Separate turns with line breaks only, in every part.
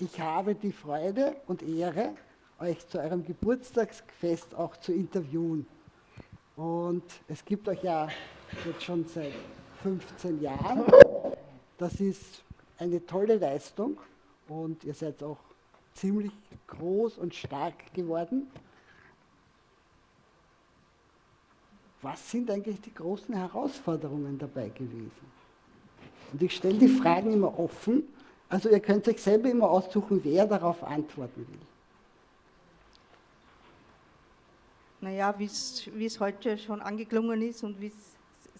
ich habe die Freude und Ehre, euch zu eurem Geburtstagsfest auch zu interviewen. Und es gibt euch ja jetzt schon seit 15 Jahren. Das ist eine tolle Leistung und ihr seid auch ziemlich groß und stark geworden. Was sind eigentlich die großen Herausforderungen dabei gewesen? Und ich stelle die Fragen immer offen, also ihr könnt euch selber immer aussuchen, wer darauf antworten will.
Naja, wie es heute schon angeklungen ist und wie es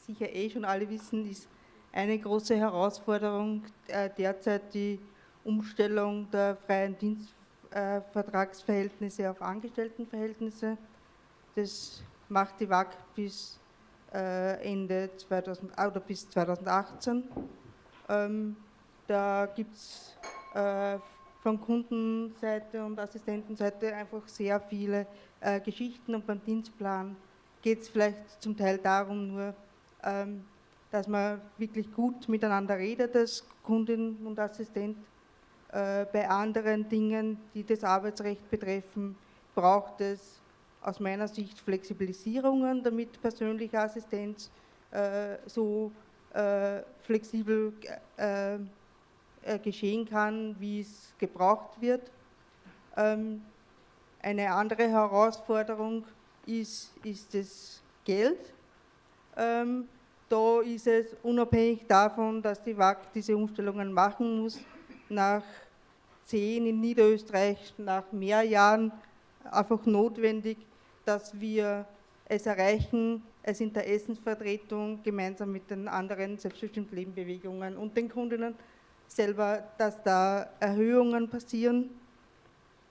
sicher eh schon alle wissen, ist eine große Herausforderung äh, derzeit die Umstellung der freien Dienstvertragsverhältnisse äh, auf Angestelltenverhältnisse. Das macht die WAG bis äh, Ende 2000, oder bis 2018. Ähm, da gibt es äh, von Kundenseite und Assistentenseite einfach sehr viele äh, Geschichten und beim Dienstplan geht es vielleicht zum Teil darum nur, ähm, dass man wirklich gut miteinander redet als Kundin und Assistent. Äh, bei anderen Dingen, die das Arbeitsrecht betreffen, braucht es aus meiner Sicht Flexibilisierungen, damit persönliche Assistenz äh, so äh, flexibel äh, geschehen kann, wie es gebraucht wird. Ähm, eine andere Herausforderung ist, ist das Geld. Ähm, da ist es unabhängig davon, dass die WAG diese Umstellungen machen muss, nach zehn in Niederösterreich, nach mehr Jahren einfach notwendig, dass wir es erreichen, als Interessensvertretung gemeinsam mit den anderen selbstbestimmten Lebenbewegungen und den Kundinnen selber, dass da Erhöhungen passieren.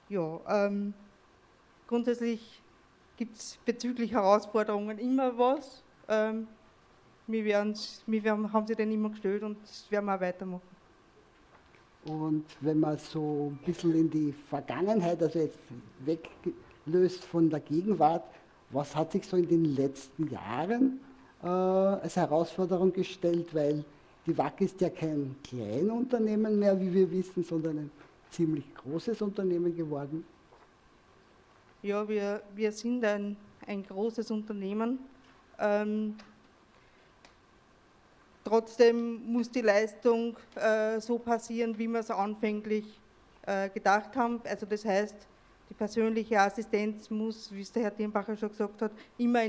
Ja, ähm, grundsätzlich gibt es bezüglich Herausforderungen immer was. Ähm, wir, wir werden, haben sie dann immer gestellt und das werden wir auch weitermachen.
Und wenn man so ein bisschen in die Vergangenheit, also jetzt weglöst von der Gegenwart, was hat sich so in den letzten Jahren äh, als Herausforderung gestellt? Weil die WAC ist ja kein Kleinunternehmen mehr, wie wir wissen, sondern ein ziemlich großes Unternehmen geworden.
Ja, wir, wir sind ein, ein großes Unternehmen. Ähm, trotzdem muss die Leistung äh, so passieren, wie wir es anfänglich äh, gedacht haben. Also das heißt, die persönliche Assistenz muss, wie es der Herr Dirnbacher schon gesagt hat, immer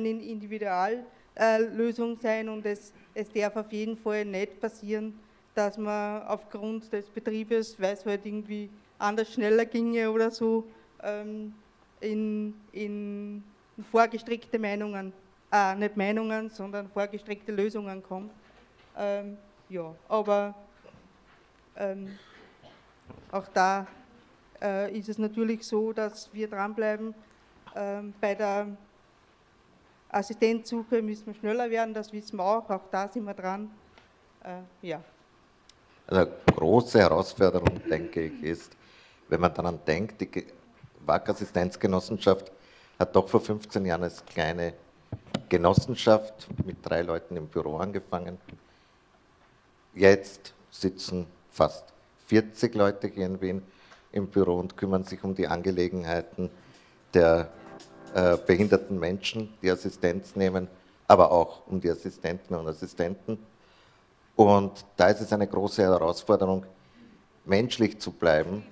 eine Individuallösung sein und es, es darf auf jeden Fall nicht passieren, dass man aufgrund des Betriebes, weil es halt irgendwie anders schneller ginge oder so, ähm, in, in vorgestrickte Meinungen, äh, nicht Meinungen, sondern vorgestrickte Lösungen kommt. Ähm, ja, aber ähm, auch da äh, ist es natürlich so, dass wir dranbleiben. Ähm, bei der Assistenzsuche müssen wir schneller werden, das wissen wir auch, auch da sind wir dran. Äh, ja.
Also eine große Herausforderung, denke ich, ist, wenn man daran denkt, die WAG-Assistenzgenossenschaft hat doch vor 15 Jahren als kleine Genossenschaft mit drei Leuten im Büro angefangen. Jetzt sitzen fast 40 Leute hier in Wien im Büro und kümmern sich um die Angelegenheiten der äh, behinderten Menschen, die Assistenz nehmen, aber auch um die Assistenten und Assistenten. Und da ist es eine große Herausforderung, menschlich zu bleiben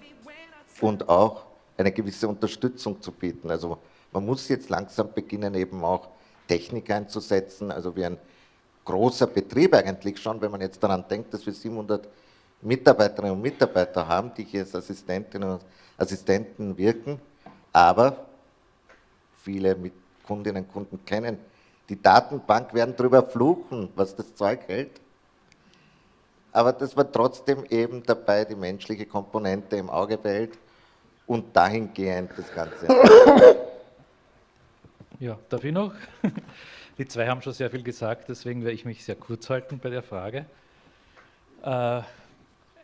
und auch eine gewisse Unterstützung zu bieten. Also man muss jetzt langsam beginnen, eben auch Technik einzusetzen, also wie ein großer Betrieb eigentlich schon, wenn man jetzt daran denkt, dass wir 700 Mitarbeiterinnen und Mitarbeiter haben, die hier als Assistentinnen und Assistenten wirken, aber viele Kundinnen und Kunden kennen die Datenbank, werden darüber fluchen, was das Zeug hält. Aber das war trotzdem eben dabei, die menschliche Komponente im Auge behält und dahingehend das Ganze.
Ja, darf ich noch? Die zwei haben schon sehr viel gesagt, deswegen werde ich mich sehr kurz halten bei der Frage. Äh,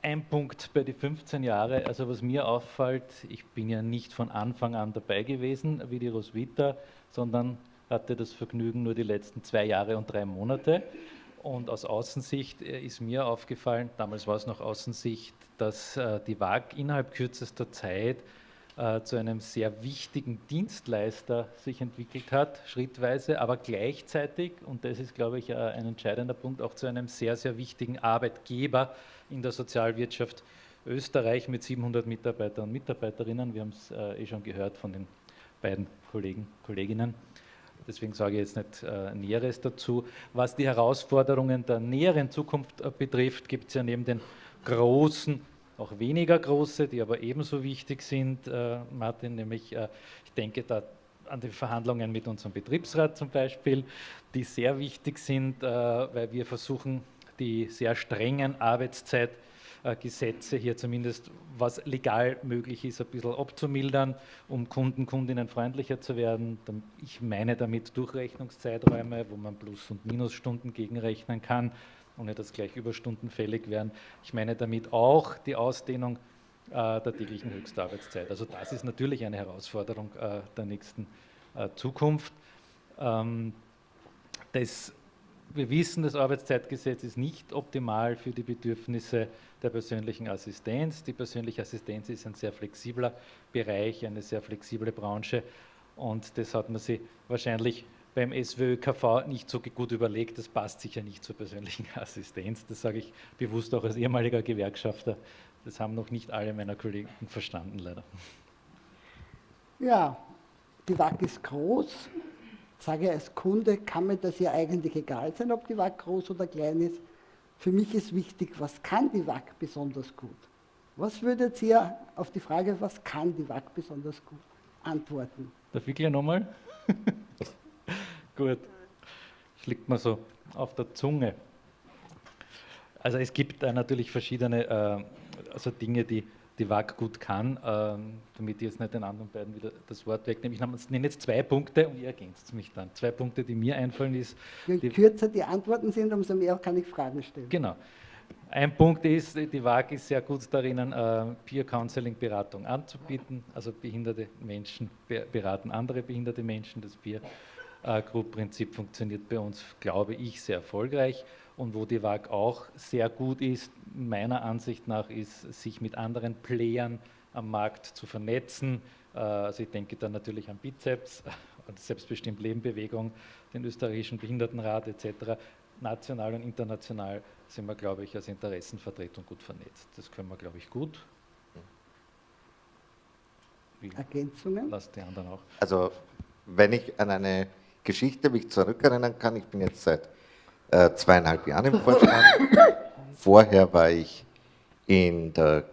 ein Punkt bei den 15 Jahren, also was mir auffällt, ich bin ja nicht von Anfang an dabei gewesen wie die Roswitha, sondern hatte das Vergnügen nur die letzten zwei Jahre und drei Monate. Und aus Außensicht äh, ist mir aufgefallen, damals war es noch Außensicht, dass äh, die WAG innerhalb kürzester Zeit äh, zu einem sehr wichtigen Dienstleister sich entwickelt hat, schrittweise, aber gleichzeitig, und das ist, glaube ich, äh, ein entscheidender Punkt, auch zu einem sehr, sehr wichtigen Arbeitgeber in der Sozialwirtschaft Österreich mit 700 Mitarbeitern und Mitarbeiterinnen. Wir haben es äh, eh schon gehört von den beiden Kollegen, Kolleginnen. Deswegen sage ich jetzt nicht äh, Näheres dazu. Was die Herausforderungen der näheren Zukunft äh, betrifft, gibt es ja neben den großen auch weniger große, die aber ebenso wichtig sind, äh, Martin, nämlich äh, ich denke da an die Verhandlungen mit unserem Betriebsrat zum Beispiel, die sehr wichtig sind, äh, weil wir versuchen, die sehr strengen Arbeitszeitgesetze hier zumindest, was legal möglich ist, ein bisschen abzumildern, um Kunden, Kundinnen freundlicher zu werden. Ich meine damit Durchrechnungszeiträume, wo man Plus- und Minusstunden gegenrechnen kann ohne dass gleich Überstunden fällig werden. Ich meine damit auch die Ausdehnung äh, der täglichen Höchstarbeitszeit. Also das ist natürlich eine Herausforderung äh, der nächsten äh, Zukunft. Ähm, das, wir wissen, das Arbeitszeitgesetz ist nicht optimal für die Bedürfnisse der persönlichen Assistenz. Die persönliche Assistenz ist ein sehr flexibler Bereich, eine sehr flexible Branche und das hat man sich wahrscheinlich beim SWÖKV nicht so gut überlegt, das passt sicher nicht zur persönlichen Assistenz. Das sage ich bewusst auch als ehemaliger Gewerkschafter. Das haben noch nicht alle meiner Kollegen verstanden, leider.
Ja, die WAG ist groß. Sage als Kunde, kann mir das ja eigentlich egal sein, ob die WAG groß oder klein ist. Für mich ist wichtig, was kann die WAG besonders gut? Was würdet ihr auf die Frage, was kann die WAG besonders gut, antworten?
Darf ich gleich nochmal? Gut. Das liegt mir so auf der Zunge. Also es gibt äh, natürlich verschiedene äh, also Dinge, die die WAG gut kann, äh, damit ich jetzt nicht den anderen beiden wieder das Wort wegnehme. Ich nenne jetzt zwei Punkte und ihr ergänzt mich dann. Zwei Punkte, die mir einfallen ist.
Je die kürzer die Antworten sind, umso mehr kann ich Fragen stellen.
Genau. Ein Punkt ist, die WAG ist sehr gut darin, äh, Peer Counseling Beratung anzubieten. Also behinderte Menschen beraten andere behinderte Menschen. Das Peer Group-Prinzip funktioniert bei uns, glaube ich, sehr erfolgreich. Und wo die WAG auch sehr gut ist, meiner Ansicht nach, ist, sich mit anderen Playern am Markt zu vernetzen. Äh, also ich denke da natürlich an Bizeps, Selbstbestimmt Lebenbewegung, den österreichischen Behindertenrat etc. National und international sind wir, glaube ich, als Interessenvertretung gut vernetzt. Das können wir, glaube ich, gut.
Ergänzungen?
Lass die anderen auch. Also wenn ich an eine Geschichte mich zurückerinnern kann, ich bin jetzt seit äh, zweieinhalb Jahren im Vorstand. Vorher war ich in der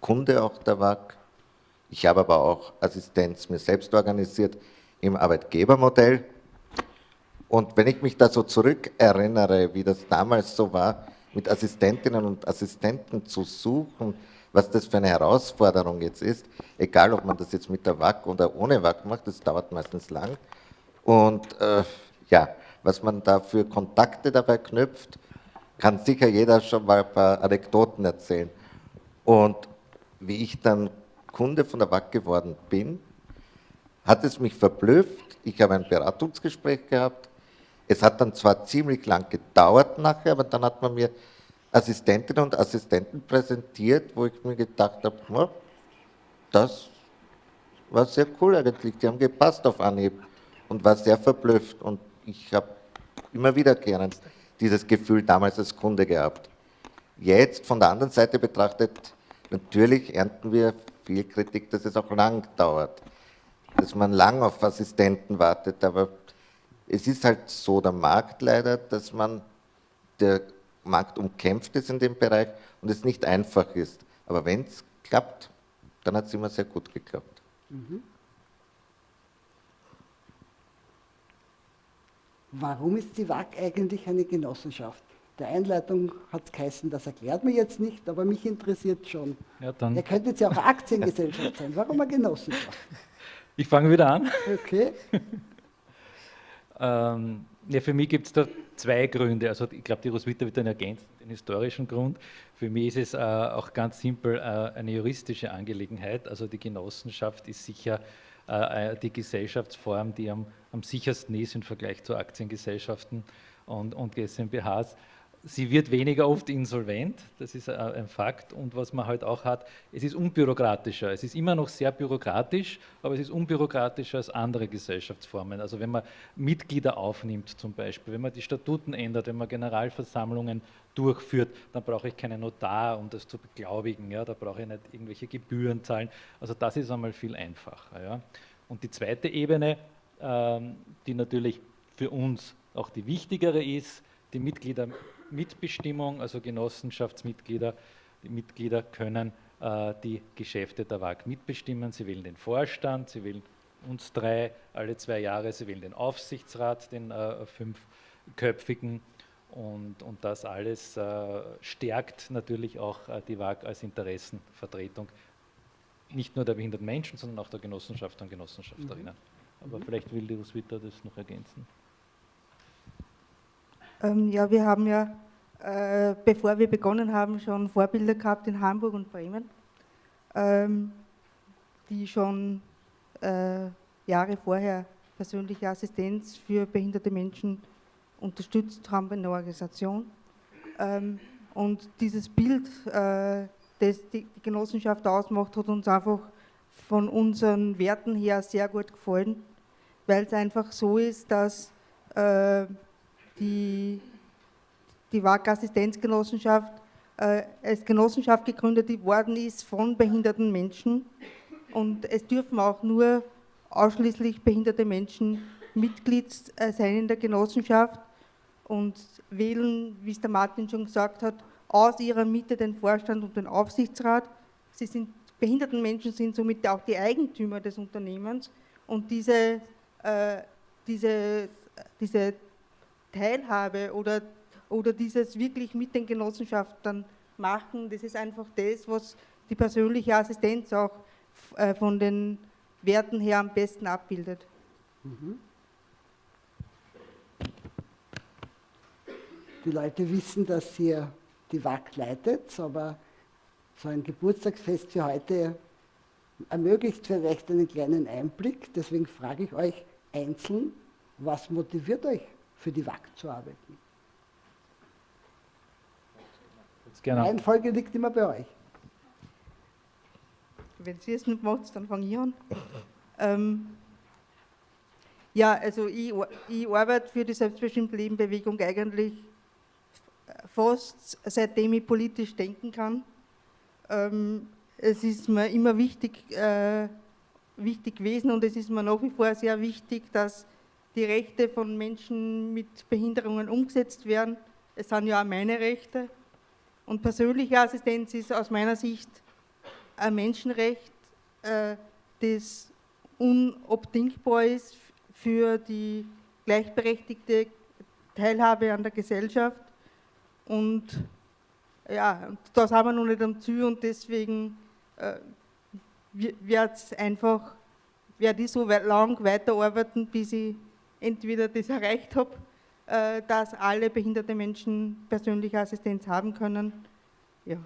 Kunde auch der WAG. Ich habe aber auch Assistenz mir selbst organisiert im Arbeitgebermodell. Und wenn ich mich da so zurückerinnere, wie das damals so war, mit Assistentinnen und Assistenten zu suchen, was das für eine Herausforderung jetzt ist, egal ob man das jetzt mit der WAG oder ohne WAG macht, das dauert meistens lang, und äh, ja, was man da für Kontakte dabei knüpft, kann sicher jeder schon mal ein paar Anekdoten erzählen. Und wie ich dann Kunde von der WAC geworden bin, hat es mich verblüfft. Ich habe ein Beratungsgespräch gehabt. Es hat dann zwar ziemlich lang gedauert nachher, aber dann hat man mir Assistentinnen und Assistenten präsentiert, wo ich mir gedacht habe, oh, das war sehr cool eigentlich, die haben gepasst auf Anhieb und war sehr verblüfft. Und ich habe immer wieder gerne dieses Gefühl damals als Kunde gehabt. Jetzt von der anderen Seite betrachtet, natürlich ernten wir viel Kritik, dass es auch lang dauert, dass man lang auf Assistenten wartet, aber es ist halt so der Markt leider, dass man, der Markt umkämpft ist in dem Bereich und es nicht einfach ist. Aber wenn es klappt, dann hat es immer sehr gut geklappt. Mhm.
Warum ist die WAG eigentlich eine Genossenschaft? Der Einleitung hat es geheißen, das erklärt mir jetzt nicht, aber mich interessiert schon. Ja, dann. Er könnte jetzt ja auch eine Aktiengesellschaft sein. Warum eine Genossenschaft?
Ich fange wieder an.
Okay.
ähm, ja, für mich gibt es da zwei Gründe. Also ich glaube, die Roswitha wird dann ergänzen, den historischen Grund. Für mich ist es äh, auch ganz simpel äh, eine juristische Angelegenheit. Also die Genossenschaft ist sicher äh, die Gesellschaftsform, die am, am, sichersten ist im Vergleich zu Aktiengesellschaften und, und GmbHs. Sie wird weniger oft insolvent, das ist ein Fakt. Und was man halt auch hat, es ist unbürokratischer. Es ist immer noch sehr bürokratisch, aber es ist unbürokratischer als andere Gesellschaftsformen. Also wenn man Mitglieder aufnimmt zum Beispiel, wenn man die Statuten ändert, wenn man Generalversammlungen durchführt, dann brauche ich keinen Notar, um das zu beglaubigen. Ja? Da brauche ich nicht irgendwelche Gebühren zahlen. Also das ist einmal viel einfacher. Ja? Und die zweite Ebene, ähm, die natürlich für uns auch die wichtigere ist, die Mitgliedermitbestimmung, also Genossenschaftsmitglieder, die Mitglieder können äh, die Geschäfte der WAG mitbestimmen. Sie wählen den Vorstand, sie wählen uns drei alle zwei Jahre, sie wählen den Aufsichtsrat, den äh, fünfköpfigen und, und das alles äh, stärkt natürlich auch äh, die WAG als Interessenvertretung, nicht nur der behinderten Menschen, sondern auch der Genossenschaft und Genossenschafterinnen. Mhm. Aber vielleicht will die Roswitha das noch ergänzen.
Ähm, ja, wir haben ja, äh, bevor wir begonnen haben, schon Vorbilder gehabt in Hamburg und Bremen, ähm, die schon äh, Jahre vorher persönliche Assistenz für behinderte Menschen unterstützt haben in der Organisation. Ähm, und dieses Bild, äh, das die, Genossenschaft ausmacht, hat uns einfach von unseren Werten her sehr gut gefallen, weil es einfach so ist, dass äh, die, die WAG-Assistenzgenossenschaft äh, als Genossenschaft gegründet worden ist von behinderten Menschen. Und es dürfen auch nur ausschließlich behinderte Menschen Mitglied äh, sein in der Genossenschaft und wählen, wie es der Martin schon gesagt hat, aus ihrer Mitte den Vorstand und den Aufsichtsrat. Sie sind, behinderten Menschen sind somit auch die Eigentümer des Unternehmens und diese, äh, diese, diese Teilhabe oder, oder dieses wirklich mit den Genossenschaften machen, das ist einfach das, was die persönliche Assistenz auch äh, von den Werten her am besten abbildet. Mhm.
Die Leute wissen, dass ihr die WAG leitet, aber so ein Geburtstagsfest wie heute ermöglicht vielleicht einen kleinen Einblick. Deswegen frage ich euch einzeln, was motiviert euch für die WAG zu arbeiten. Die Reihenfolge liegt immer bei euch.
Wenn Sie es nicht macht, dann fange ich an. ähm, ja, also ich, ich arbeite für die selbstbestimmte Lebenbewegung eigentlich fast seitdem ich politisch denken kann. Ähm, es ist mir immer wichtig, äh, wichtig gewesen und es ist mir nach wie vor sehr wichtig, dass die Rechte von Menschen mit Behinderungen umgesetzt werden. Es sind ja auch meine Rechte. Und persönliche Assistenz ist aus meiner Sicht ein Menschenrecht, äh, das unabdingbar ist für die gleichberechtigte Teilhabe an der Gesellschaft. Und ja, das haben wir noch nicht am Ziel und deswegen äh, wird es einfach, werde ich so lang weiterarbeiten, bis ich entweder das erreicht habe, äh, dass alle behinderte Menschen persönliche Assistenz haben können. Ja.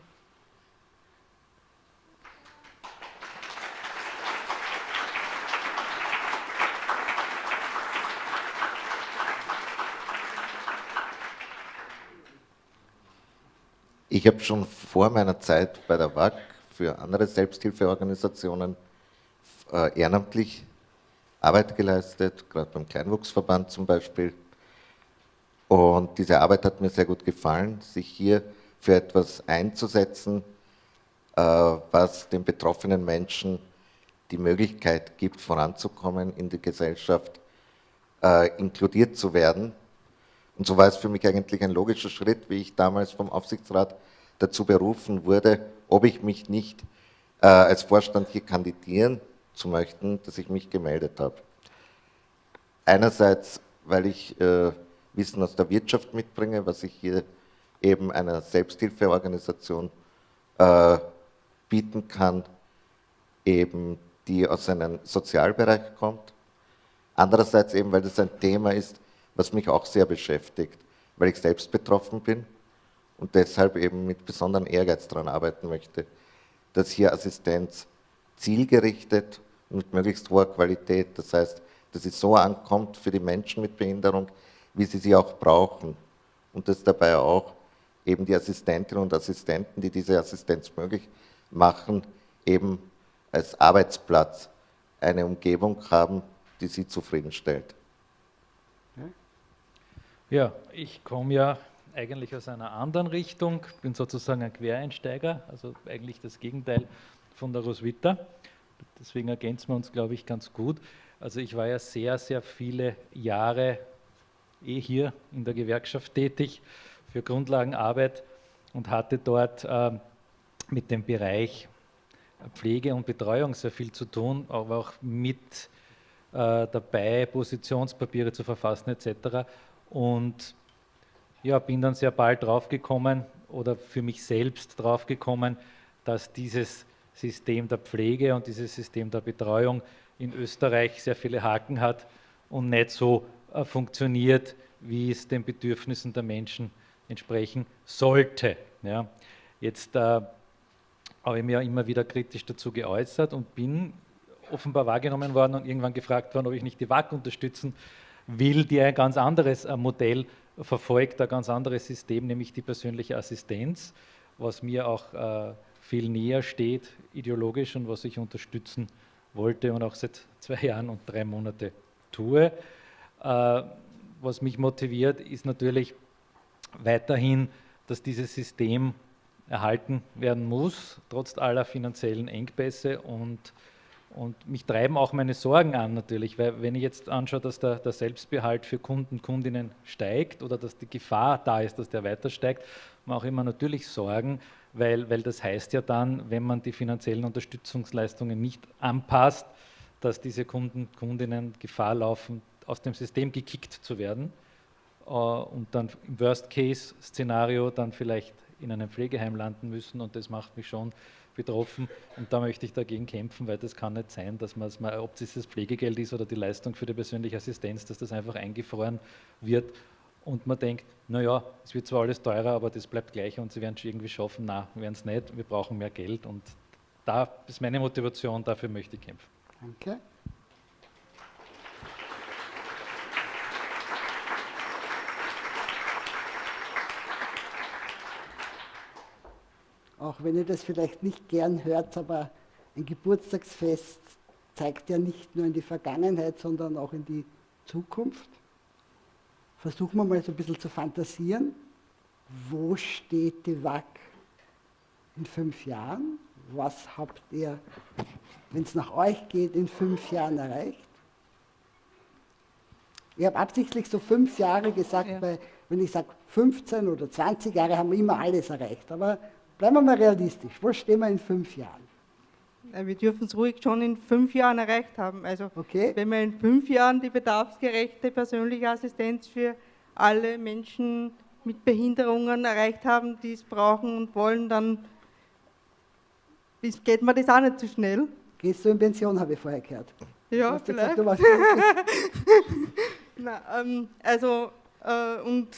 Ich habe schon vor meiner Zeit bei der WAG für andere Selbsthilfeorganisationen äh, ehrenamtlich Arbeit geleistet, gerade beim Kleinwuchsverband zum Beispiel. Und diese Arbeit hat mir sehr gut gefallen, sich hier für etwas einzusetzen, äh, was den betroffenen Menschen die Möglichkeit gibt, voranzukommen in die Gesellschaft, äh, inkludiert zu werden. Und so war es für mich eigentlich ein logischer Schritt, wie ich damals vom Aufsichtsrat dazu berufen wurde, ob ich mich nicht äh, als Vorstand hier kandidieren zu möchten, dass ich mich gemeldet habe. Einerseits, weil ich äh, Wissen aus der Wirtschaft mitbringe, was ich hier eben einer Selbsthilfeorganisation äh, bieten kann, eben die aus einem Sozialbereich kommt. Andererseits eben, weil das ein Thema ist, was mich auch sehr beschäftigt, weil ich selbst betroffen bin und deshalb eben mit besonderem Ehrgeiz daran arbeiten möchte, dass hier Assistenz zielgerichtet mit möglichst hoher Qualität, das heißt, dass es so ankommt für die Menschen mit Behinderung, wie sie sie auch brauchen und dass dabei auch eben die Assistentinnen und Assistenten, die diese Assistenz möglich machen, eben als Arbeitsplatz eine Umgebung haben, die sie zufriedenstellt.
Ja, ich komme ja eigentlich aus einer anderen Richtung, bin sozusagen ein Quereinsteiger, also eigentlich das Gegenteil von der Roswitha. Deswegen ergänzen wir uns, glaube ich, ganz gut. Also ich war ja sehr, sehr viele Jahre eh hier in der Gewerkschaft tätig für Grundlagenarbeit und hatte dort äh, mit dem Bereich Pflege und Betreuung sehr viel zu tun, aber auch mit äh, dabei, Positionspapiere zu verfassen etc. Und ja, bin dann sehr bald draufgekommen oder für mich selbst draufgekommen, dass dieses System der Pflege und dieses System der Betreuung in Österreich sehr viele Haken hat und nicht so äh, funktioniert, wie es den Bedürfnissen der Menschen entsprechen sollte. Ja. Jetzt äh, habe ich mir immer wieder kritisch dazu geäußert und bin offenbar wahrgenommen worden und irgendwann gefragt worden, ob ich nicht die WAC unterstützen will, die ein ganz anderes äh, Modell verfolgt, ein ganz anderes System, nämlich die persönliche Assistenz, was mir auch äh, viel näher steht, ideologisch und was ich unterstützen wollte und auch seit zwei Jahren und drei Monate tue. Äh, was mich motiviert, ist natürlich weiterhin, dass dieses System erhalten werden muss, trotz aller finanziellen Engpässe und, und mich treiben auch meine Sorgen an natürlich, weil wenn ich jetzt anschaue, dass der, der Selbstbehalt für Kunden, Kundinnen steigt oder dass die Gefahr da ist, dass der weiter steigt, mache ich mir natürlich Sorgen, weil, weil das heißt ja dann, wenn man die finanziellen Unterstützungsleistungen nicht anpasst, dass diese Kunden, Kundinnen Gefahr laufen, aus dem System gekickt zu werden äh, und dann im Worst-Case-Szenario dann vielleicht in einem Pflegeheim landen müssen und das macht mich schon betroffen. Und da möchte ich dagegen kämpfen, weil das kann nicht sein, dass man, ob es das Pflegegeld ist oder die Leistung für die persönliche Assistenz, dass das einfach eingefroren wird und man denkt, naja, es wird zwar alles teurer, aber das bleibt gleich und sie werden es irgendwie schaffen. Na, werden es nicht, wir brauchen mehr Geld und da ist meine Motivation, dafür möchte ich kämpfen.
Danke. auch wenn ihr das vielleicht nicht gern hört, aber ein Geburtstagsfest zeigt ja nicht nur in die Vergangenheit, sondern auch in die Zukunft. Versuchen wir mal so ein bisschen zu fantasieren. Wo steht die WAC in fünf Jahren? Was habt ihr, wenn es nach euch geht, in fünf Jahren erreicht? Ich habe absichtlich so fünf Jahre gesagt, ja. weil wenn ich sage 15 oder 20 Jahre, haben wir immer alles erreicht. Aber Bleiben wir mal realistisch. Wo stehen wir in fünf Jahren?
Wir dürfen es ruhig schon in fünf Jahren erreicht haben. Also okay. wenn wir in fünf Jahren die bedarfsgerechte persönliche Assistenz für alle Menschen mit Behinderungen erreicht haben, die es brauchen und wollen, dann geht mir das auch nicht zu so schnell.
Gehst du in Pension, habe ich vorher gehört.
Ja, vielleicht. Gesagt, Na, ähm, also, äh, und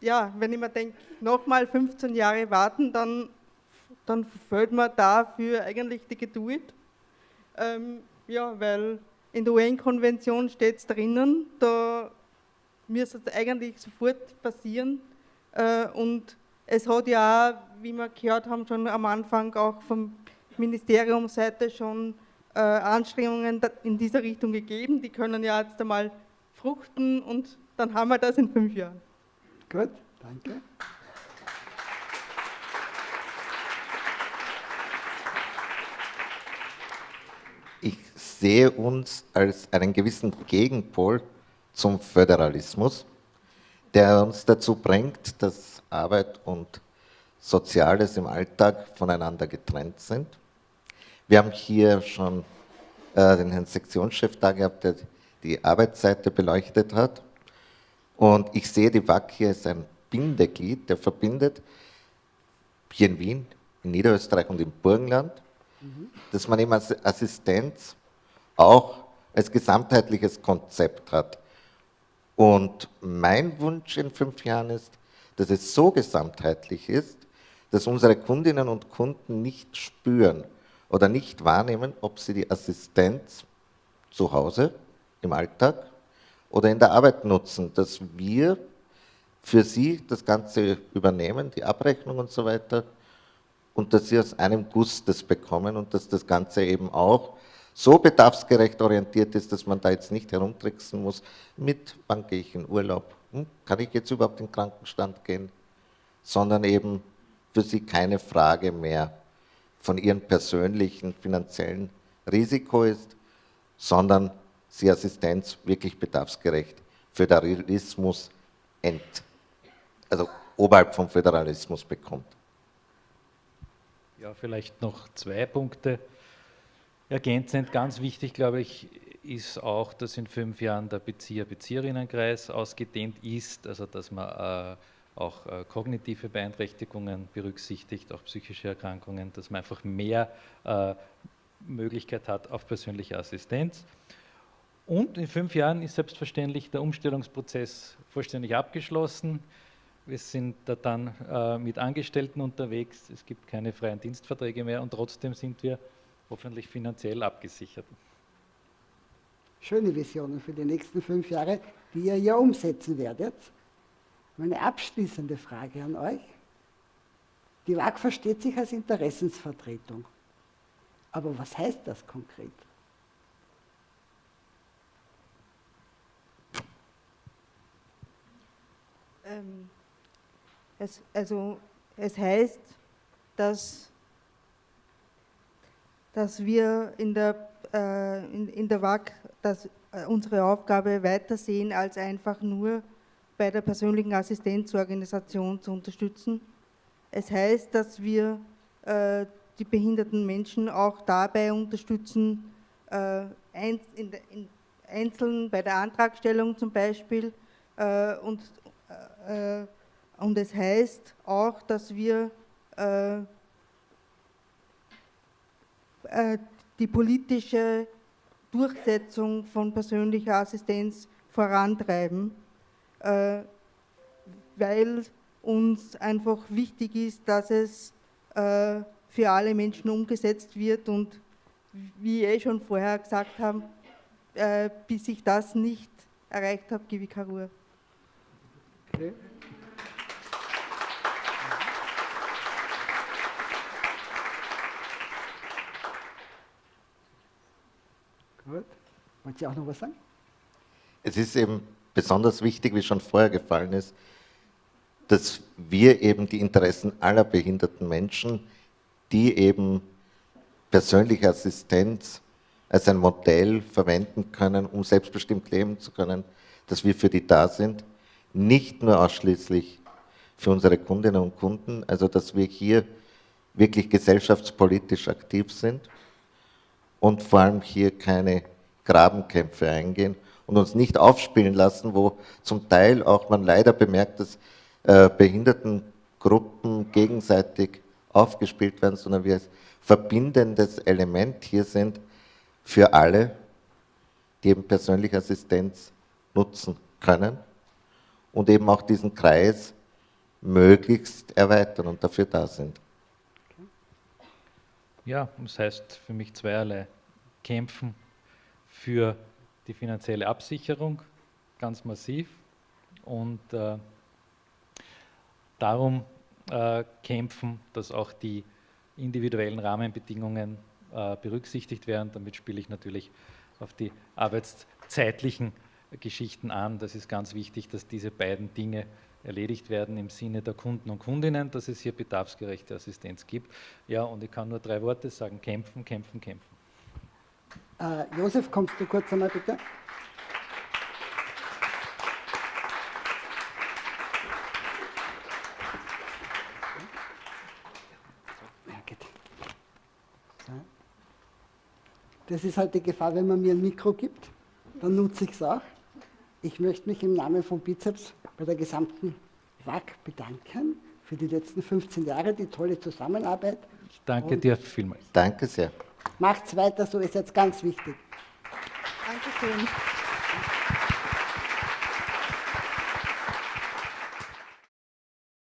ja, wenn ich mir denke, nochmal 15 Jahre warten, dann, dann fehlt mir dafür eigentlich die Geduld. Ähm, ja, weil in der UN-Konvention steht es drinnen, da müsste es eigentlich sofort passieren. Äh, und es hat ja wie wir gehört haben, schon am Anfang auch vom Ministeriumseite schon äh, Anstrengungen in dieser Richtung gegeben. Die können ja jetzt einmal fruchten und dann haben wir das in fünf Jahren.
Gut, danke.
Ich sehe uns als einen gewissen Gegenpol zum Föderalismus, der uns dazu bringt, dass Arbeit und Soziales im Alltag voneinander getrennt sind. Wir haben hier schon äh, den Herrn Sektionschef da gehabt, der die Arbeitsseite beleuchtet hat. Und ich sehe die WAC hier als ein Bindeglied, der verbindet hier in Wien, in Niederösterreich und im Burgenland, mhm. dass man eben als Assistenz auch als gesamtheitliches Konzept hat. Und mein Wunsch in fünf Jahren ist, dass es so gesamtheitlich ist, dass unsere Kundinnen und Kunden nicht spüren oder nicht wahrnehmen, ob sie die Assistenz zu Hause im Alltag oder in der Arbeit nutzen, dass wir für Sie das Ganze übernehmen, die Abrechnung und so weiter, und dass Sie aus einem Guss das bekommen und dass das Ganze eben auch so bedarfsgerecht orientiert ist, dass man da jetzt nicht herumtricksen muss mit, wann gehe ich in Urlaub, hm, kann ich jetzt überhaupt in den Krankenstand gehen, sondern eben für Sie keine Frage mehr von Ihrem persönlichen finanziellen Risiko ist, sondern Sie Assistenz wirklich bedarfsgerecht Föderalismus ent, also oberhalb vom Föderalismus bekommt.
Ja, vielleicht noch zwei Punkte. Ergänzend, ganz wichtig, glaube ich, ist auch, dass in fünf Jahren der Bezieher-Bezieherinnenkreis ausgedehnt ist, also dass man äh, auch äh, kognitive Beeinträchtigungen berücksichtigt, auch psychische Erkrankungen, dass man einfach mehr äh, Möglichkeit hat auf persönliche Assistenz. Und in fünf Jahren ist selbstverständlich der Umstellungsprozess vollständig abgeschlossen. Wir sind da dann äh, mit Angestellten unterwegs, es gibt keine freien Dienstverträge mehr und trotzdem sind wir hoffentlich finanziell abgesichert.
Schöne Visionen für die nächsten fünf Jahre, die ihr ja umsetzen werdet. Meine abschließende Frage an euch. Die WAG versteht sich als Interessensvertretung. Aber was heißt das konkret?
Ähm, es, also es heißt, dass, dass wir in der, äh, in, in der WAG dass, äh, unsere Aufgabe weitersehen, als einfach nur bei der persönlichen Assistenzorganisation zu unterstützen. Es heißt, dass wir äh, die behinderten Menschen auch dabei unterstützen, äh, in, in, einzeln bei der Antragstellung zum Beispiel äh, und und es heißt auch, dass wir äh, äh, die politische Durchsetzung von persönlicher Assistenz vorantreiben, weil uns einfach wichtig ist, dass es für alle Menschen umgesetzt wird und wie ich eh schon vorher gesagt habe, bis ich das nicht erreicht habe, gebe ich keine Ruhe. Okay.
Gut. Wollt ihr auch noch was sagen?
Es ist eben besonders wichtig, wie schon vorher gefallen ist, dass wir eben die Interessen aller behinderten Menschen, die eben persönliche Assistenz als ein Modell verwenden können, um selbstbestimmt leben zu können, dass wir für die da sind nicht nur ausschließlich für unsere Kundinnen und Kunden, also dass wir hier wirklich gesellschaftspolitisch aktiv sind und vor allem hier keine Grabenkämpfe eingehen und uns nicht aufspielen lassen, wo zum Teil auch man leider bemerkt, dass äh, Behindertengruppen gegenseitig aufgespielt werden, sondern wir als verbindendes Element hier sind für alle, die eben persönliche Assistenz nutzen können und eben auch diesen Kreis möglichst erweitern und dafür da sind.
Ja, das heißt für mich zweierlei. Kämpfen für die finanzielle Absicherung, ganz massiv, und äh, darum äh, kämpfen, dass auch die individuellen Rahmenbedingungen äh, berücksichtigt werden. Damit spiele ich natürlich auf die arbeitszeitlichen Geschichten an. Das ist ganz wichtig, dass diese beiden Dinge erledigt werden im Sinne der Kunden und Kundinnen, dass es hier bedarfsgerechte Assistenz gibt. Ja, und ich kann nur drei Worte sagen, kämpfen, kämpfen, kämpfen.
Äh, Josef, kommst du kurz einmal bitte? Das ist halt die Gefahr, wenn man mir ein Mikro gibt, dann nutze ich es auch. Ich möchte mich im Namen von Bizeps bei der gesamten WAG bedanken für die letzten 15 Jahre, die tolle Zusammenarbeit.
Ich danke Und dir vielmals.
Danke sehr.
Macht's weiter so, ist jetzt ganz wichtig.
Dankeschön.